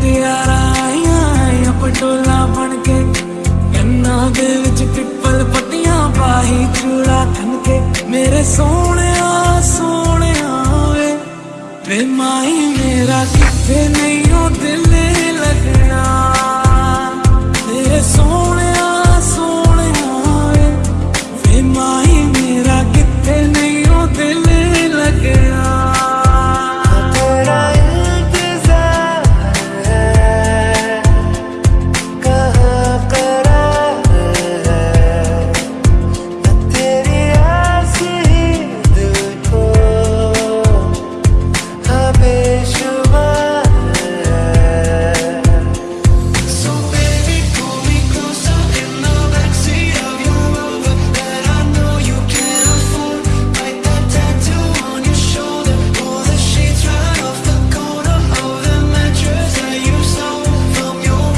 ਮੁਟਿਆਰਾਂ ਆਈਆਂ ਪਟੋਲਾ ਬਣ ਕੇ। ਕੰਨਾਂ ਦੇ ਵਿੱਚ ਪਿੱਪਲ ਪੱਟੀਆਂ ਪਾਹੀ ਚੂੜਾ ਥਨ ਕੇ। ਮੇਰੇ ਸੋਹਣਿਆ ਸੋਹਣਿਆ ਵੇ ਵੇ ਮਾਈ ਮੇਰਾ ਕਿੱਥੇ ਨੇ